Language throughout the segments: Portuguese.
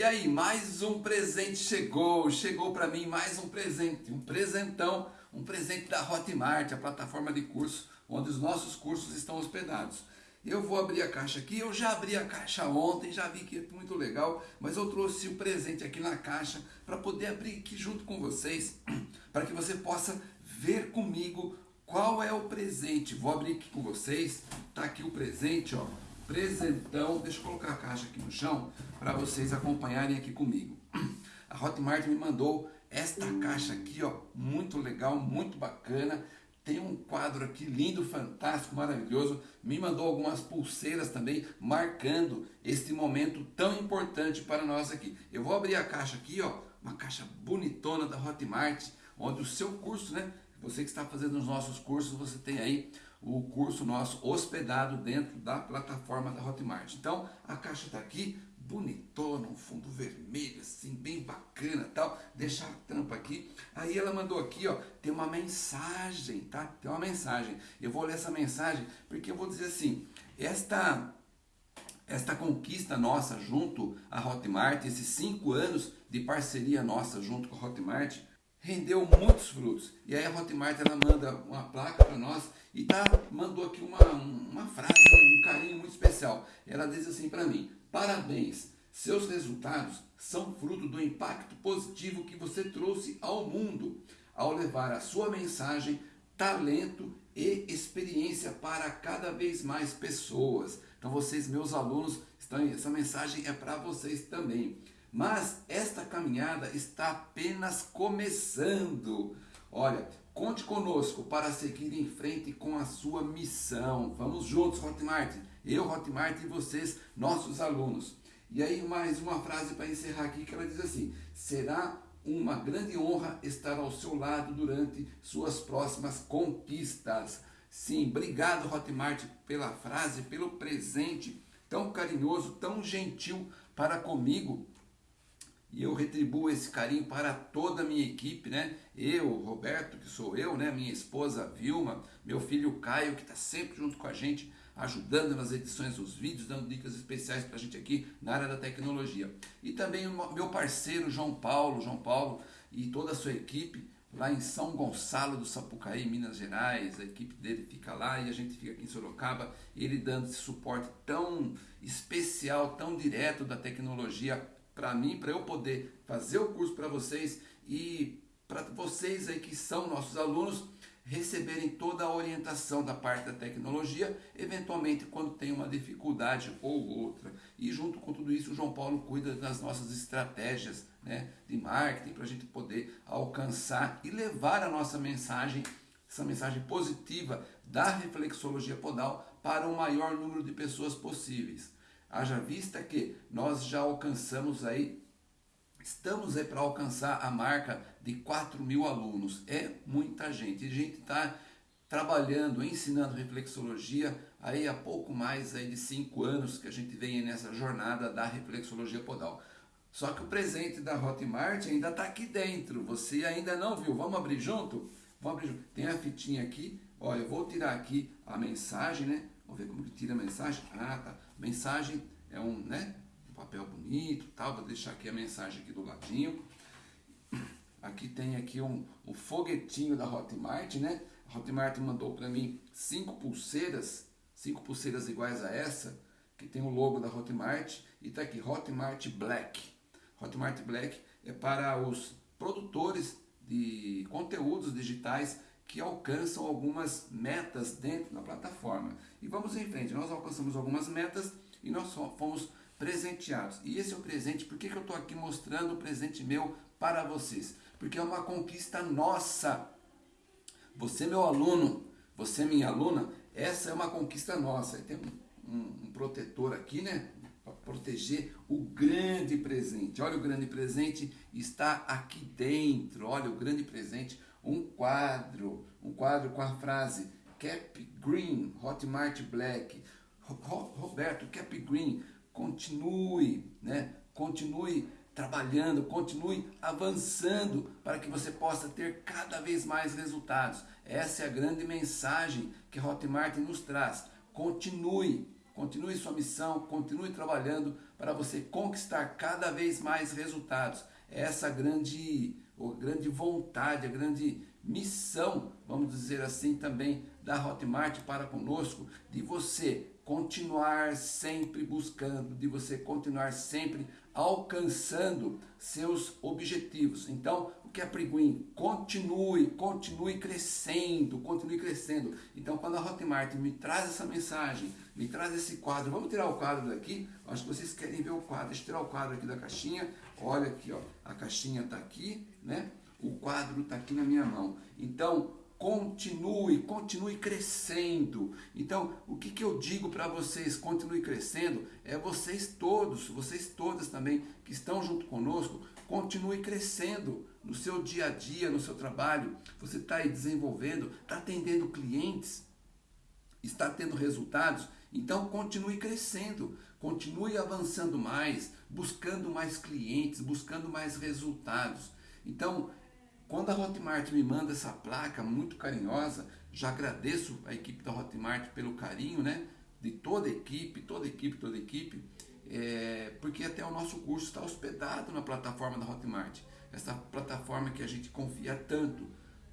E aí, mais um presente chegou, chegou para mim mais um presente, um presentão, um presente da Hotmart, a plataforma de curso onde os nossos cursos estão hospedados. Eu vou abrir a caixa aqui, eu já abri a caixa ontem, já vi que é muito legal, mas eu trouxe o um presente aqui na caixa para poder abrir aqui junto com vocês, para que você possa ver comigo qual é o presente. Vou abrir aqui com vocês, tá aqui o presente, ó, presentão. Deixa eu colocar a caixa aqui no chão para vocês acompanharem aqui comigo. A Hotmart me mandou esta caixa aqui, ó, muito legal, muito bacana. Tem um quadro aqui lindo, fantástico, maravilhoso. Me mandou algumas pulseiras também, marcando este momento tão importante para nós aqui. Eu vou abrir a caixa aqui, ó, uma caixa bonitona da Hotmart, onde o seu curso, né? Você que está fazendo os nossos cursos, você tem aí o curso nosso hospedado dentro da plataforma da Hotmart. Então, a caixa está aqui, bonitona, um fundo vermelho, assim, bem bacana tal. Deixa a tampa aqui. Aí ela mandou aqui, ó, tem uma mensagem, tá? Tem uma mensagem. Eu vou ler essa mensagem porque eu vou dizer assim, esta esta conquista nossa junto à Hotmart, esses cinco anos de parceria nossa junto com a Hotmart, rendeu muitos frutos. E aí a Hotmart ela manda uma placa para nós e tá, mandou aqui uma, uma frase, um carinho muito especial. Ela diz assim para mim: Parabéns, seus resultados são fruto do impacto positivo que você trouxe ao mundo ao levar a sua mensagem, talento e experiência para cada vez mais pessoas. Então vocês, meus alunos, estão, essa mensagem é para vocês também. Mas esta caminhada está apenas começando. Olha, conte conosco para seguir em frente com a sua missão. Vamos juntos, Hotmart. Eu, Hotmart e vocês, nossos alunos. E aí mais uma frase para encerrar aqui que ela diz assim: será uma grande honra estar ao seu lado durante suas próximas conquistas. Sim, obrigado Hotmart pela frase, pelo presente tão carinhoso, tão gentil para comigo e eu retribuo esse carinho para toda a minha equipe, né? Eu, Roberto, que sou eu, né? Minha esposa Vilma, meu filho Caio, que está sempre junto com a gente, ajudando nas edições dos vídeos, dando dicas especiais para a gente aqui na área da tecnologia. E também o meu parceiro João Paulo, João Paulo e toda a sua equipe lá em São Gonçalo do Sapucaí, Minas Gerais. A equipe dele fica lá e a gente fica aqui em Sorocaba, ele dando esse suporte tão especial, tão direto da tecnologia para mim, para eu poder fazer o curso para vocês e para vocês aí que são nossos alunos receberem toda a orientação da parte da tecnologia, eventualmente quando tem uma dificuldade ou outra. E junto com tudo isso, o João Paulo cuida das nossas estratégias né, de marketing para a gente poder alcançar e levar a nossa mensagem, essa mensagem positiva da reflexologia podal para o maior número de pessoas possíveis. Haja vista que nós já alcançamos aí, estamos aí para alcançar a marca de 4 mil alunos. É muita gente. E a gente está trabalhando, ensinando reflexologia aí há pouco mais aí de 5 anos que a gente vem nessa jornada da reflexologia podal. Só que o presente da Hotmart ainda está aqui dentro. Você ainda não viu? Vamos abrir junto? Vamos abrir junto. Tem a fitinha aqui. Olha, eu vou tirar aqui a mensagem, né? Vamos ver como que tira a mensagem. Ah, tá. Mensagem é um, né? Um papel bonito, tal. Vou deixar aqui a mensagem aqui do ladinho. Aqui tem aqui um, um foguetinho da Hotmart, né? A Hotmart mandou para mim cinco pulseiras, cinco pulseiras iguais a essa, que tem o logo da Hotmart e tá aqui Hotmart Black. Hotmart Black é para os produtores de conteúdos digitais que alcançam algumas metas dentro da plataforma. E vamos em frente, nós alcançamos algumas metas e nós fomos presenteados. E esse é o presente, por que, que eu estou aqui mostrando o presente meu para vocês? Porque é uma conquista nossa. Você, meu aluno, você, minha aluna, essa é uma conquista nossa. Tem um, um, um protetor aqui, né? Proteger o grande presente. Olha, o grande presente está aqui dentro. Olha, o grande presente um quadro, um quadro com a frase Cap Green, Hotmart Black. Roberto, Cap Green, continue, né? Continue trabalhando, continue avançando para que você possa ter cada vez mais resultados. Essa é a grande mensagem que Hotmart nos traz. Continue, continue sua missão, continue trabalhando para você conquistar cada vez mais resultados. É essa grande, grande vontade, a grande missão, vamos dizer assim também, da Hotmart para conosco, de você continuar sempre buscando, de você continuar sempre alcançando seus objetivos. Então, o que é Priguin? Continue, continue crescendo, continue crescendo. Então, quando a Hotmart me traz essa mensagem, me traz esse quadro, vamos tirar o quadro daqui? Acho que vocês querem ver o quadro. Deixa eu tirar o quadro aqui da caixinha. Olha aqui, ó, a caixinha está aqui, né? O quadro está aqui na minha mão. Então, continue, continue crescendo. Então, o que, que eu digo para vocês, continue crescendo, é vocês todos, vocês todas também que estão junto conosco, continue crescendo no seu dia a dia, no seu trabalho. Você está aí desenvolvendo, está atendendo clientes, está tendo resultados. Então, continue crescendo, continue avançando mais, buscando mais clientes, buscando mais resultados. Então, quando a Hotmart me manda essa placa muito carinhosa, já agradeço a equipe da Hotmart pelo carinho, né? De toda a equipe, toda a equipe, toda a equipe, é, porque até o nosso curso está hospedado na plataforma da Hotmart. Essa plataforma que a gente confia tanto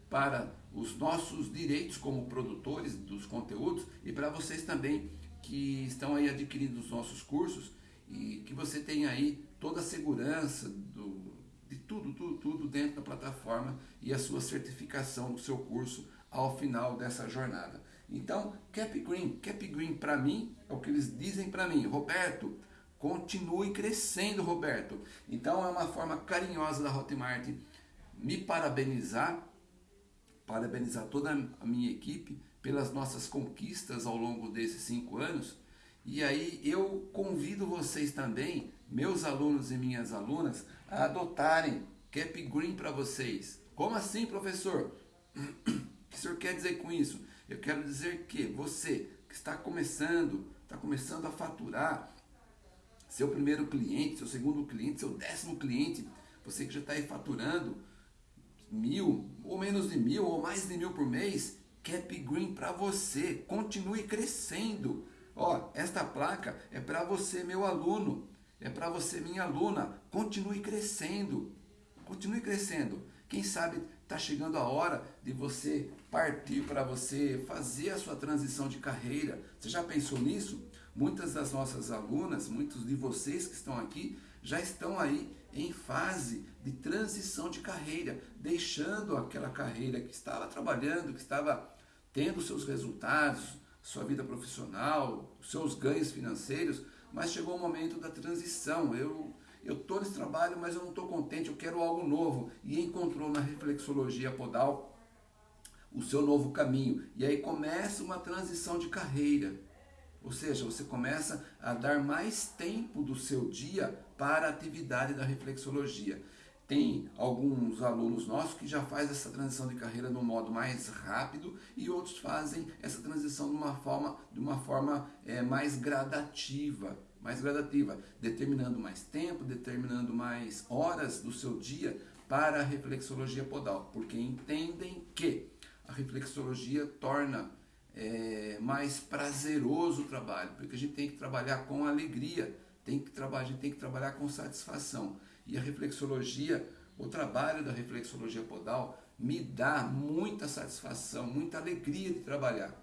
para os nossos direitos como produtores dos conteúdos e para vocês também que estão aí adquirindo os nossos cursos e que você tenha aí toda a segurança do, de tudo, tudo, tudo dentro da plataforma e a sua certificação do seu curso ao final dessa jornada. Então, Cap Green, Cap Green para mim é o que eles dizem para mim, Roberto, continue crescendo, Roberto. Então é uma forma carinhosa da Hotmart me parabenizar, parabenizar toda a minha equipe pelas nossas conquistas ao longo desses cinco anos. E aí eu convido vocês também, meus alunos e minhas alunas, a adotarem Cap Green para vocês. Como assim, professor? O que o senhor quer dizer com isso? Eu quero dizer que você que está começando, está começando a faturar, seu primeiro cliente, seu segundo cliente, seu décimo cliente, você que já está aí faturando mil, ou menos de mil, ou mais de mil por mês, Cap Green para você. Continue crescendo. Ó, esta placa é para você, meu aluno é para você, minha aluna. Continue crescendo. Continue crescendo. Quem sabe está chegando a hora de você partir para você fazer a sua transição de carreira. Você já pensou nisso? Muitas das nossas alunas, muitos de vocês que estão aqui, já estão aí em fase de transição de carreira, deixando aquela carreira que estava trabalhando, que estava tendo seus resultados, sua vida profissional, seus ganhos financeiros, mas chegou o momento da transição. Eu eu estou nesse trabalho, mas eu não estou contente, eu quero algo novo. E encontrou na reflexologia podal o seu novo caminho. E aí começa uma transição de carreira. Ou seja, você começa a dar mais tempo do seu dia para a atividade da reflexologia. Tem alguns alunos nossos que já fazem essa transição de carreira de um modo mais rápido e outros fazem essa transição de uma forma, de uma forma é, mais gradativa mais gradativa, determinando mais tempo, determinando mais horas do seu dia para a reflexologia podal, porque entendem que a reflexologia torna é, mais prazeroso o trabalho, porque a gente tem que trabalhar com alegria, tem que trabalhar, a gente tem que trabalhar com satisfação. E a reflexologia, o trabalho da reflexologia podal me dá muita satisfação, muita alegria de trabalhar.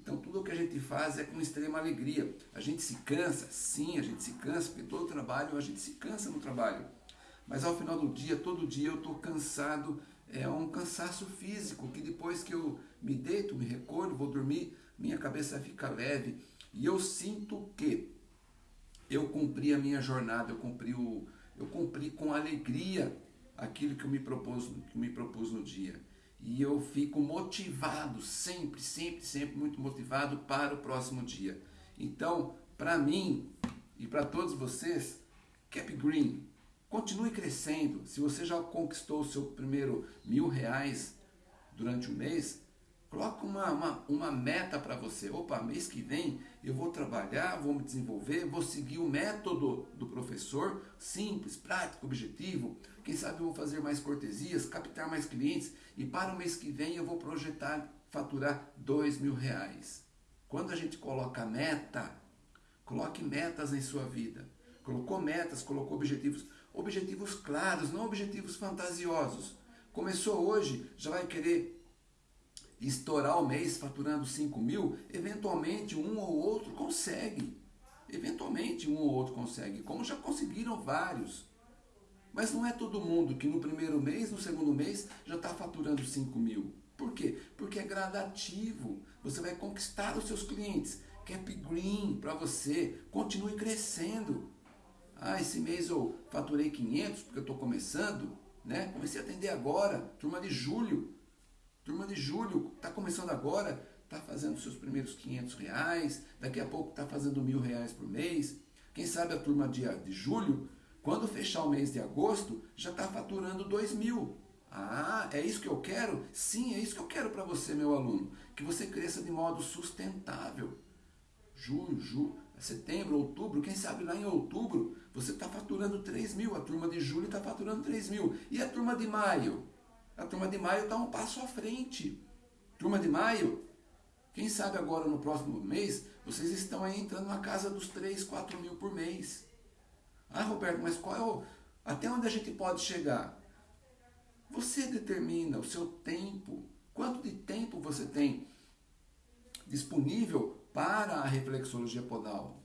Então tudo o que a gente faz é com extrema alegria. A gente se cansa, sim, a gente se cansa, porque todo trabalho a gente se cansa no trabalho. Mas ao final do dia, todo dia eu estou cansado, é um cansaço físico, que depois que eu me deito, me recolho, vou dormir, minha cabeça fica leve. E eu sinto que eu cumpri a minha jornada, eu cumpri, o, eu cumpri com alegria aquilo que eu me propus, que me propus no dia e eu fico motivado, sempre, sempre, sempre muito motivado para o próximo dia. Então, para mim e para todos vocês, Cap Green, continue crescendo. Se você já conquistou o seu primeiro mil reais durante o mês, coloque uma, uma, uma meta para você. Opa, mês que vem eu vou trabalhar, vou me desenvolver, vou seguir o método do professor, simples, prático, objetivo. Quem sabe eu vou fazer mais cortesias, captar mais clientes e para o mês que vem eu vou projetar faturar dois mil reais. Quando a gente coloca meta, Coloque metas em sua vida. Colocou metas, colocou objetivos, objetivos claros, não objetivos fantasiosos. Começou hoje, já vai querer estourar o mês faturando 5 mil, eventualmente um ou outro consegue. Eventualmente um ou outro consegue, como já conseguiram vários. Mas não é todo mundo que no primeiro mês, no segundo mês, já está faturando 5 mil. Por quê? Porque é gradativo. Você vai conquistar os seus clientes. Cap Green para você. Continue crescendo. Ah, esse mês eu faturei 500 porque eu estou começando. Né? Comecei a atender agora. Turma de julho. Turma de julho. Está começando agora. Está fazendo seus primeiros 500 reais. Daqui a pouco está fazendo mil reais por mês. Quem sabe a turma de, de julho, quando fechar o mês de agosto, já está faturando 2 mil. Ah, é isso que eu quero? Sim, é isso que eu quero para você, meu aluno. Que você cresça de modo sustentável. Julho, julho, setembro, outubro, quem sabe lá em outubro você está faturando 3 mil, a turma de julho está faturando 3 mil. E a turma de maio? A turma de maio está um passo à frente. Turma de maio, quem sabe agora no próximo mês vocês estão aí entrando na casa dos 3, 4 mil por mês. Ah, Roberto, mas qual é o. Até onde a gente pode chegar? Você determina o seu tempo, quanto de tempo você tem disponível para a reflexologia podal.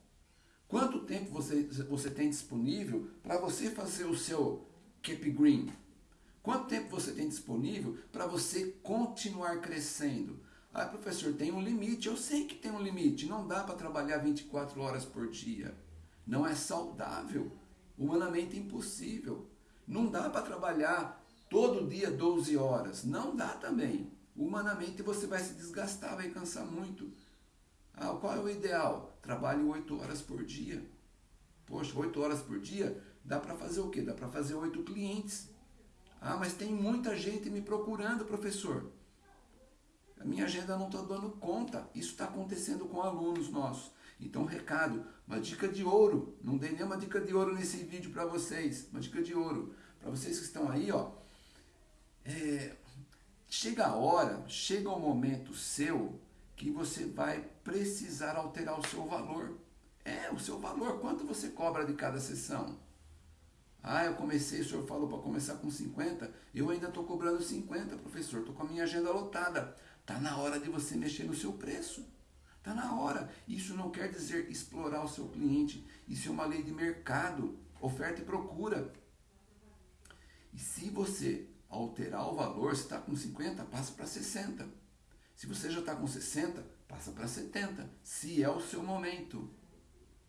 Quanto tempo você, você tem disponível para você fazer o seu keep green? Quanto tempo você tem disponível para você continuar crescendo? Ah, professor, tem um limite. Eu sei que tem um limite. Não dá para trabalhar 24 horas por dia. Não é saudável. Humanamente impossível. Não dá para trabalhar todo dia 12 horas. Não dá também. Humanamente você vai se desgastar, vai cansar muito. Ah, qual é o ideal? Trabalhe 8 horas por dia. Poxa, 8 horas por dia dá para fazer o quê? Dá para fazer 8 clientes. Ah, mas tem muita gente me procurando, professor. A minha agenda não está dando conta. Isso está acontecendo com alunos nossos. Então, recado, uma dica de ouro. Não dei nenhuma dica de ouro nesse vídeo para vocês. Uma dica de ouro. Para vocês que estão aí, ó, é, chega a hora, chega o momento seu que você vai precisar alterar o seu valor. É, o seu valor, quanto você cobra de cada sessão? Ah, eu comecei, o senhor falou para começar com 50, eu ainda estou cobrando 50, professor, estou com a minha agenda lotada. Está na hora de você mexer no seu preço. Está na hora. Isso não quer dizer explorar o seu cliente. Isso é uma lei de mercado, oferta e procura. E se você alterar o valor, se está com 50, passa para 60. Se você já está com 60, passa para 70, se é o seu momento.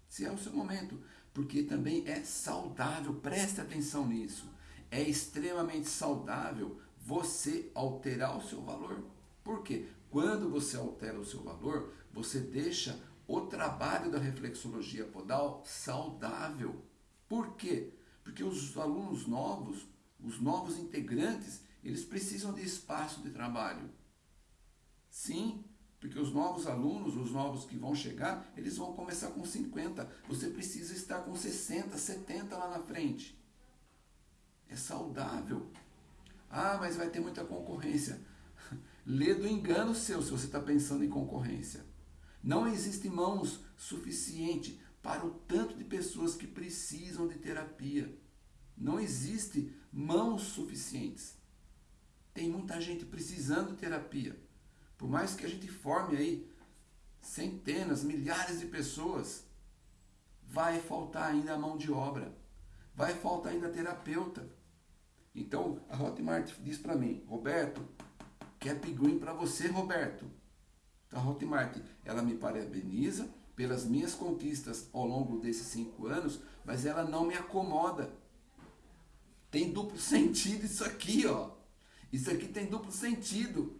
Se é o seu momento. Porque também é saudável, preste atenção nisso. É extremamente saudável você alterar o seu valor. Por quê? Quando você altera o seu valor, você deixa o trabalho da reflexologia podal saudável. Por quê? Porque os alunos novos os novos integrantes, eles precisam de espaço de trabalho. Sim, porque os novos alunos, os novos que vão chegar, eles vão começar com 50. Você precisa estar com 60, 70 lá na frente. É saudável. Ah, mas vai ter muita concorrência. Lê do engano seu se você está pensando em concorrência. Não existe mãos suficiente para o tanto de pessoas que precisam de terapia. Não existe mãos suficientes. Tem muita gente precisando de terapia. Por mais que a gente forme aí centenas, milhares de pessoas, vai faltar ainda a mão de obra. Vai faltar ainda terapeuta. Então, a Hotmart diz para mim, Roberto, Cap Green para você, Roberto. A Hotmart, ela me parabeniza pelas minhas conquistas ao longo desses cinco anos, mas ela não me acomoda. Tem duplo sentido isso aqui, ó. Isso aqui tem duplo sentido.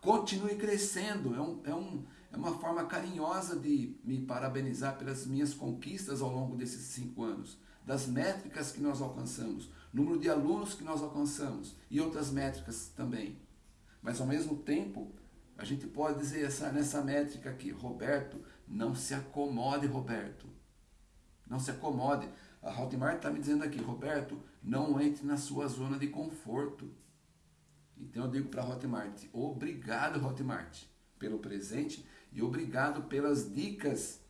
Continue crescendo. É, um, é, um, é uma forma carinhosa de me parabenizar pelas minhas conquistas ao longo desses cinco anos. Das métricas que nós alcançamos, número de alunos que nós alcançamos e outras métricas também. Mas ao mesmo tempo, a gente pode dizer essa, nessa métrica aqui, Roberto, não se acomode, Roberto. Não se acomode. A Hotmart está me dizendo aqui, Roberto, não entre na sua zona de conforto. Então eu digo para Hotmart, obrigado Hotmart pelo presente e obrigado pelas dicas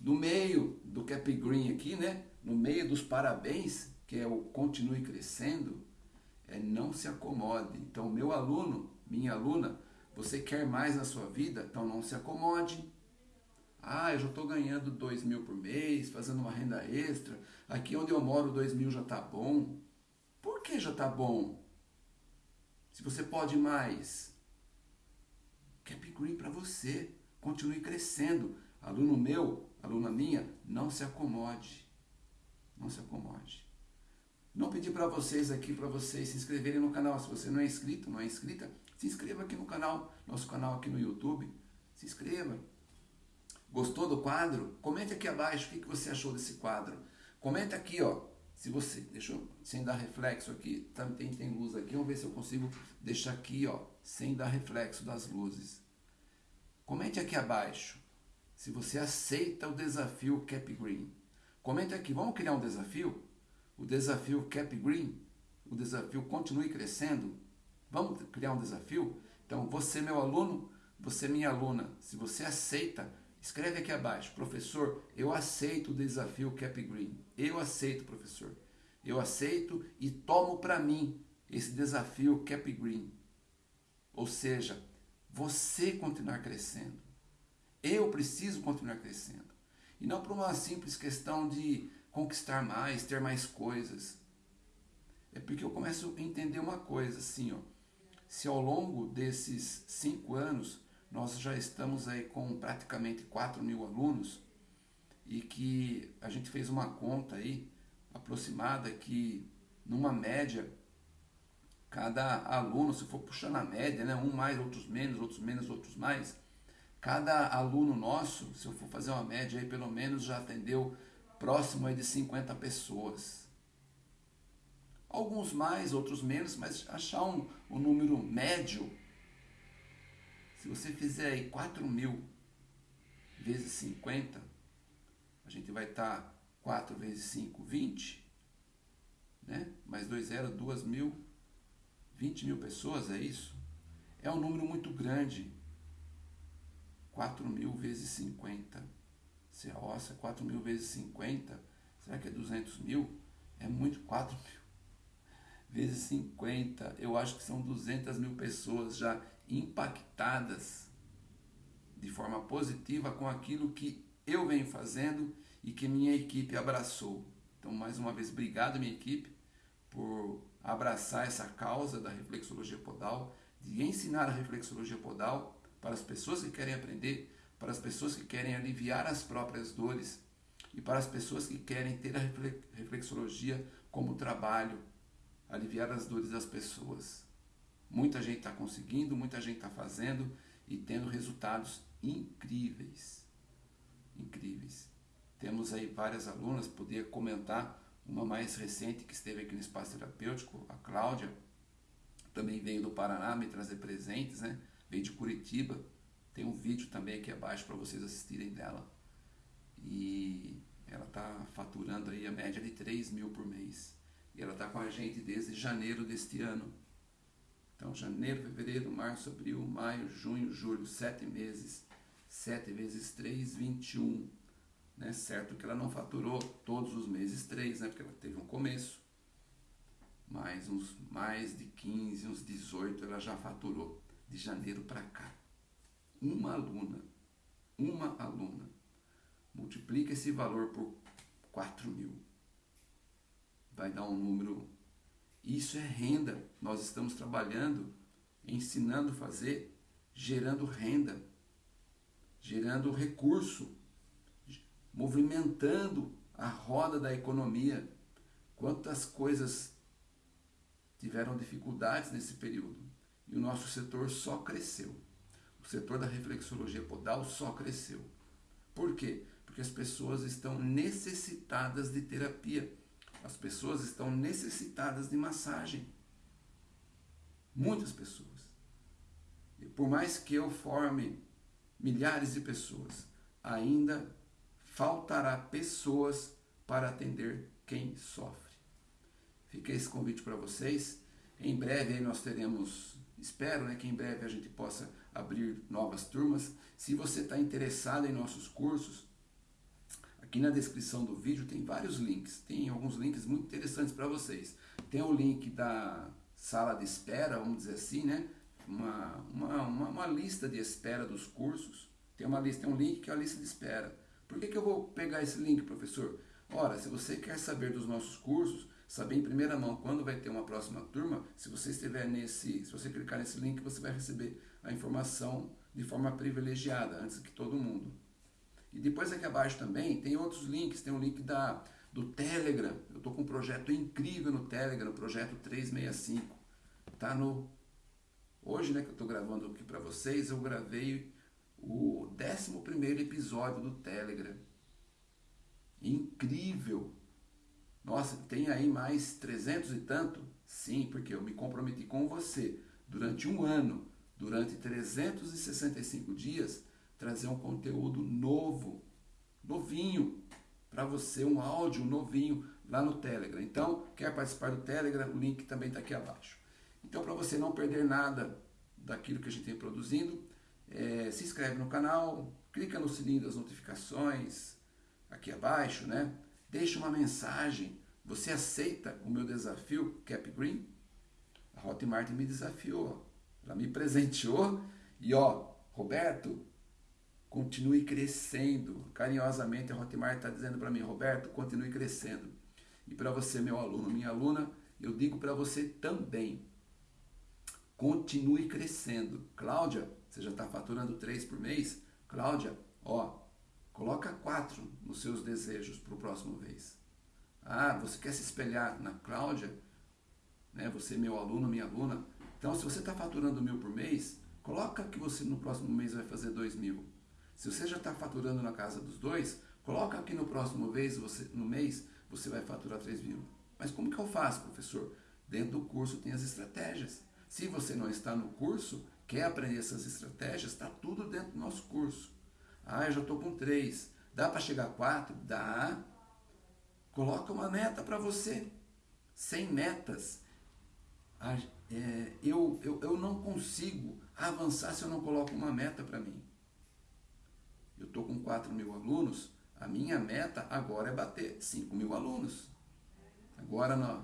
No meio do Cap Green aqui, né? No meio dos parabéns, que é o continue crescendo, é não se acomode. Então, meu aluno, minha aluna, você quer mais na sua vida? Então não se acomode. Ah, eu já estou ganhando dois mil por mês, fazendo uma renda extra. Aqui onde eu moro, dois mil já está bom. Por que já está bom? Se você pode mais, Cap Green para você. Continue crescendo. Aluno meu, aluna minha, não se acomode. Não se acomode. Não pedi para vocês aqui, para vocês se inscreverem no canal. Se você não é inscrito, não é inscrita, se inscreva aqui no canal, nosso canal aqui no YouTube. Se inscreva. Gostou do quadro? Comente aqui abaixo o que você achou desse quadro. Comenta aqui, ó. Se você, deixa eu, sem dar reflexo aqui, também tem luz aqui, vamos ver se eu consigo deixar aqui, ó, sem dar reflexo das luzes. Comente aqui abaixo se você aceita o desafio Cap Green. Comente aqui, vamos criar um desafio? O desafio Cap Green, o desafio Continue Crescendo. Vamos criar um desafio? Então, você, meu aluno, você, minha aluna, se você aceita, escreve aqui abaixo, professor, eu aceito o desafio Cap Green. Eu aceito, professor. Eu aceito e tomo para mim esse desafio Cap Green. Ou seja, você continuar crescendo. Eu preciso continuar crescendo. E não por uma simples questão de conquistar mais, ter mais coisas. É porque eu começo a entender uma coisa, assim, ó. Se ao longo desses cinco anos nós já estamos aí com praticamente 4 mil alunos e que a gente fez uma conta aí aproximada que numa média cada aluno, se for puxar na média, né, um mais, outros menos, outros menos, outros mais, cada aluno nosso, se eu for fazer uma média aí, pelo menos já atendeu próximo aí de 50 pessoas. Alguns mais, outros menos, mas achar um, um número médio, se você fizer aí 4 mil vezes 50, a gente vai estar tá 4 vezes 5, 20, né? mais 2 zero, 2 mil, 20 mil pessoas, é isso? É um número muito grande. 4 mil vezes 50 se a ossa 4 mil vezes 50, será que é 200 mil? É muito 4 mil. Vezes 50, eu acho que são 200 mil pessoas já impactadas de forma positiva com aquilo que eu venho fazendo e que minha equipe abraçou. Então, mais uma vez, obrigado, minha equipe, por abraçar essa causa da reflexologia podal, de ensinar a reflexologia podal para as pessoas que querem aprender para as pessoas que querem aliviar as próprias dores e para as pessoas que querem ter a reflexologia como trabalho, aliviar as dores das pessoas. Muita gente está conseguindo, muita gente está fazendo e tendo resultados incríveis. Incríveis. Temos aí várias alunas, podia comentar uma mais recente que esteve aqui no espaço terapêutico, a Cláudia, também veio do Paraná me trazer presentes, né? Veio de Curitiba, tem um vídeo também aqui abaixo para vocês assistirem dela. E ela está faturando aí a média de 3 mil por mês. E ela está com a gente desde janeiro deste ano. Então, janeiro, fevereiro, março, abril, maio, junho, julho, sete meses. 7 vezes 3, 21. Né? Certo que ela não faturou todos os meses 3, né? porque ela teve um começo. Mais uns mais de 15, uns 18 ela já faturou de janeiro para cá uma aluna, uma aluna, multiplica esse valor por 4 mil. Vai dar um número. Isso é renda. Nós estamos trabalhando, ensinando a fazer, gerando renda, gerando recurso, movimentando a roda da economia. Quantas coisas tiveram dificuldades nesse período e o nosso setor só cresceu o setor da reflexologia podal só cresceu. Por quê? Porque as pessoas estão necessitadas de terapia. As pessoas estão necessitadas de massagem. Muitas pessoas. E por mais que eu forme milhares de pessoas, ainda faltará pessoas para atender quem sofre. Fica esse convite para vocês. Em breve nós teremos, espero né, que em breve a gente possa abrir novas turmas. Se você está interessado em nossos cursos, Aqui na descrição do vídeo tem vários links, tem alguns links muito interessantes para vocês. Tem o link da sala de espera, vamos dizer assim, né? Uma, uma, uma, uma lista de espera dos cursos. Tem uma lista, tem um link que é a lista de espera. Por que, que eu vou pegar esse link, professor? Ora, se você quer saber dos nossos cursos, saber em primeira mão quando vai ter uma próxima turma, se você estiver nesse, se você clicar nesse link, você vai receber a informação de forma privilegiada, antes que todo mundo. E depois aqui abaixo também tem outros links, tem o um link da, do Telegram. Eu estou com um projeto incrível no Telegram, o projeto 365. Tá no Hoje, né, que eu estou gravando aqui para vocês, eu gravei o 11 episódio do Telegram. Incrível! Nossa, tem aí mais 300 e tanto? Sim, porque eu me comprometi com você durante um ano, durante 365 dias, trazer um conteúdo novo, novinho, para você, um áudio novinho lá no Telegram. Então, quer participar do Telegram? O link também está aqui abaixo. Então, para você não perder nada daquilo que a gente tem produzindo, é, se inscreve no canal, clica no sininho das notificações aqui abaixo, né? Deixa uma mensagem. Você aceita o meu desafio Cap Green? A Hotmart me desafiou, ela me presenteou e ó, Roberto, continue crescendo. Carinhosamente a Hotmart está dizendo para mim, Roberto, continue crescendo. E para você, meu aluno, minha aluna, eu digo para você também, continue crescendo. Cláudia, você já está faturando 3 por mês? Cláudia, ó, coloca 4 nos seus desejos para o próximo mês. Ah, você quer se espelhar na Cláudia? Né? Você, meu aluno, minha aluna. Então, se você está faturando mil por mês, coloca que você no próximo mês vai fazer dois mil. Se você já está faturando na casa dos dois, coloca que no próximo mês, você, no mês, você vai faturar 3 mil. Mas como que eu faço, professor? Dentro do curso tem as estratégias. Se você não está no curso, quer aprender essas estratégias, está tudo dentro do nosso curso. Ah, eu já estou com três. Dá para chegar a quatro? Dá. Coloca uma meta para você. Sem metas, é, eu, eu, eu não consigo avançar se eu não coloco uma meta para mim. Eu estou com 4 mil alunos, a minha meta agora é bater 5 mil alunos. Agora, na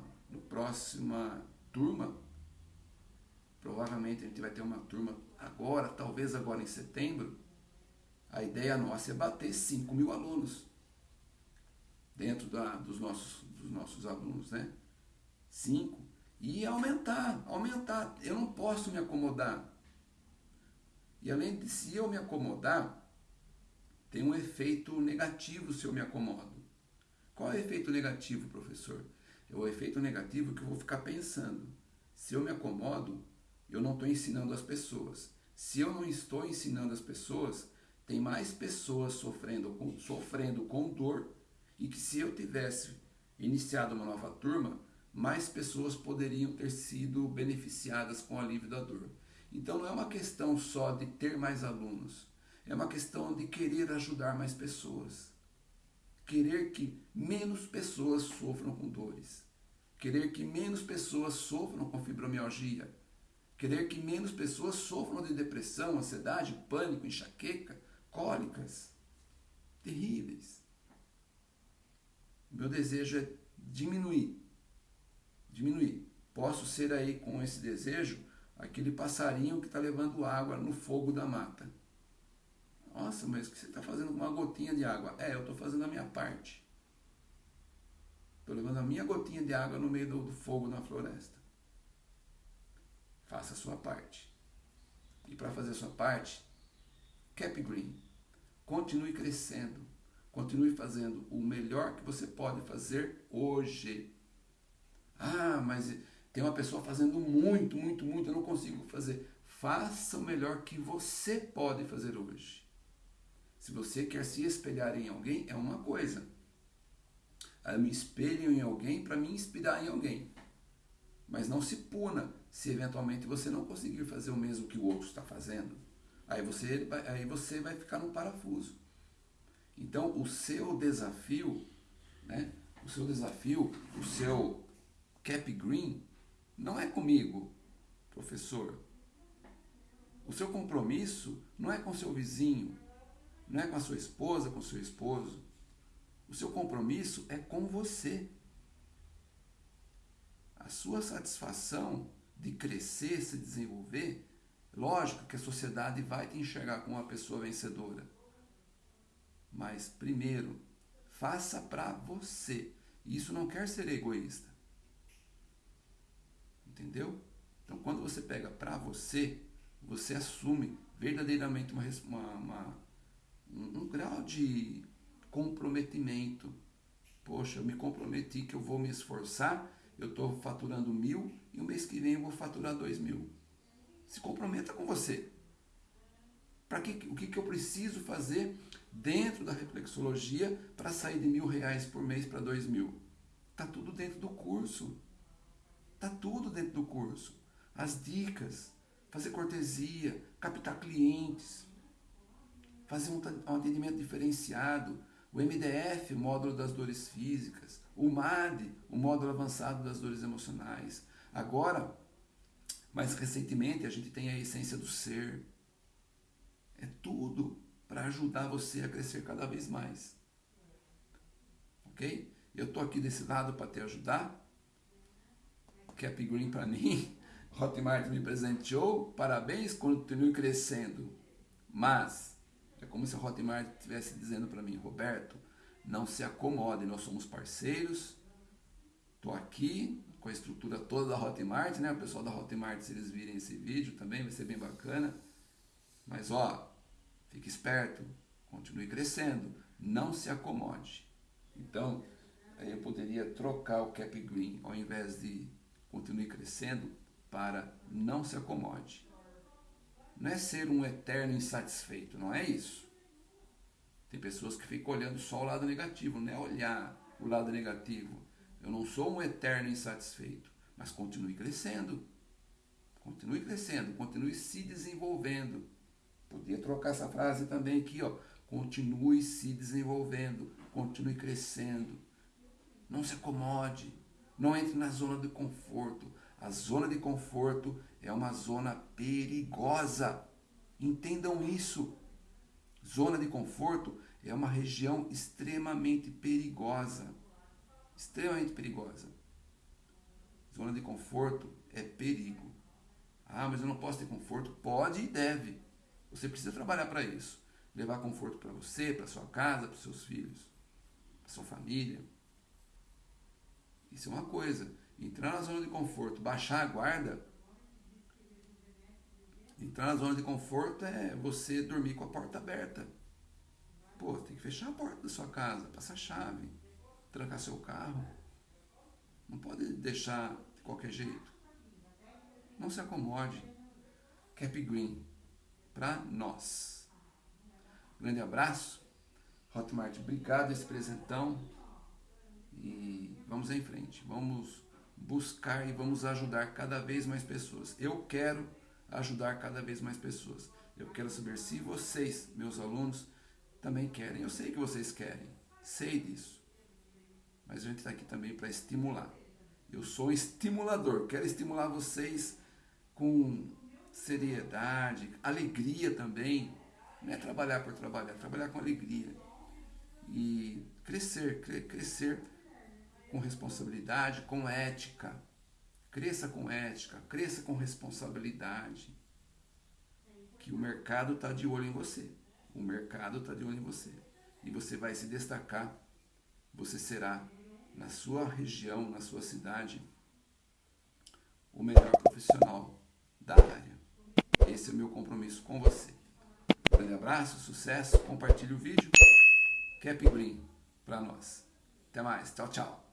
próxima turma, Provavelmente a gente vai ter uma turma agora, talvez agora em setembro. A ideia nossa é bater 5 mil alunos dentro da, dos, nossos, dos nossos alunos, né? 5. E aumentar, aumentar. Eu não posso me acomodar. E além de se eu me acomodar, tem um efeito negativo se eu me acomodo. Qual é o efeito negativo, professor? É o efeito negativo que eu vou ficar pensando. Se eu me acomodo, eu não estou ensinando as pessoas. Se eu não estou ensinando as pessoas, tem mais pessoas sofrendo com, sofrendo com dor e que se eu tivesse iniciado uma nova turma, mais pessoas poderiam ter sido beneficiadas com o alívio da dor. Então não é uma questão só de ter mais alunos, é uma questão de querer ajudar mais pessoas. Querer que menos pessoas sofram com dores. Querer que menos pessoas sofram com fibromialgia Querer que menos pessoas sofram de depressão, ansiedade, pânico, enxaqueca, cólicas. Terríveis. Meu desejo é diminuir. Diminuir. Posso ser aí com esse desejo aquele passarinho que está levando água no fogo da mata. Nossa, mas o que você está fazendo com uma gotinha de água? É, eu estou fazendo a minha parte. Estou levando a minha gotinha de água no meio do, do fogo na floresta. Faça a sua parte. E para fazer a sua parte, Cap Green, continue crescendo, continue fazendo o melhor que você pode fazer hoje. Ah, mas tem uma pessoa fazendo muito, muito, muito, eu não consigo fazer. Faça o melhor que você pode fazer hoje. Se você quer se espelhar em alguém, é uma coisa. Eu me espelho em alguém para me inspirar em alguém. Mas não se puna se eventualmente você não conseguir fazer o mesmo que o outro está fazendo. Aí você, aí você vai ficar num parafuso. Então, o seu desafio, né, o seu desafio, o seu cap green, não é comigo, professor. O seu compromisso não é com seu vizinho, não é com a sua esposa, com seu esposo. O seu compromisso é com você. A sua satisfação de crescer, se desenvolver, lógico que a sociedade vai te enxergar como uma pessoa vencedora. Mas primeiro, faça para você. Isso não quer ser egoísta. Entendeu? Então, quando você pega para você, você assume verdadeiramente uma, uma, uma um, um grau de comprometimento. Poxa, eu me comprometi que eu vou me esforçar, eu estou faturando mil e o mês que vem eu vou faturar dois mil. Se comprometa com você. Para que, o que, que eu preciso fazer dentro da reflexologia para sair de mil reais por mês para dois mil? Tá tudo dentro do curso. Tá tudo dentro do curso. As dicas, fazer cortesia, captar clientes, fazer um atendimento diferenciado, o MDF, módulo das dores físicas, o MAD, o módulo avançado das dores emocionais. Agora, mais recentemente, a gente tem a essência do ser. É tudo para ajudar você a crescer cada vez mais. Ok? Eu estou aqui desse lado para te ajudar. Cap Green para mim. Hotmart me presenteou. Parabéns, continue crescendo. Mas é como se a Hotmart estivesse dizendo para mim, Roberto, não se acomode, nós somos parceiros. Estou aqui com a estrutura toda da Hotmart, né? O pessoal da Hotmart, se eles virem esse vídeo também, vai ser bem bacana. Mas ó, fique esperto, continue crescendo, não se acomode. Então, aí eu poderia trocar o cap green ao invés de continue crescendo para não se acomode não é ser um eterno insatisfeito, não é isso. Tem pessoas que ficam olhando só o lado negativo, não é olhar o lado negativo. Eu não sou um eterno insatisfeito, mas continue crescendo. Continue crescendo, continue se desenvolvendo. Podia trocar essa frase também aqui, ó. Continue se desenvolvendo, continue crescendo. Não se acomode, não entre na zona de conforto. A zona de conforto é uma zona perigosa. Entendam isso. Zona de conforto é uma região extremamente perigosa. Extremamente perigosa. Zona de conforto é perigo. Ah, mas eu não posso ter conforto? Pode e deve. Você precisa trabalhar para isso. Levar conforto para você, para sua casa, para seus filhos, para sua família. Isso é uma coisa. Entrar na zona de conforto, baixar a guarda, Entrar na zona de conforto é você dormir com a porta aberta. Pô, tem que fechar a porta da sua casa, passar a chave, trancar seu carro. Não pode deixar de qualquer jeito. Não se acomode. Cap Green, para nós. Grande abraço. Hotmart, obrigado esse presentão. E vamos em frente. Vamos buscar e vamos ajudar cada vez mais pessoas. Eu quero ajudar cada vez mais pessoas. Eu quero saber se vocês, meus alunos, também querem. Eu sei que vocês querem, sei disso. Mas a gente está aqui também para estimular. Eu sou um estimulador, quero estimular vocês com seriedade, alegria também. Não é trabalhar por trabalhar, é trabalhar com alegria. E crescer, crescer com responsabilidade, com ética Cresça com ética, cresça com responsabilidade. Que o mercado está de olho em você. O mercado está de olho em você. E você vai se destacar. Você será, na sua região, na sua cidade, o melhor profissional da área. Esse é o meu compromisso com você. Um grande abraço, sucesso, compartilhe o vídeo. Cap Green para nós. Até mais. Tchau, tchau.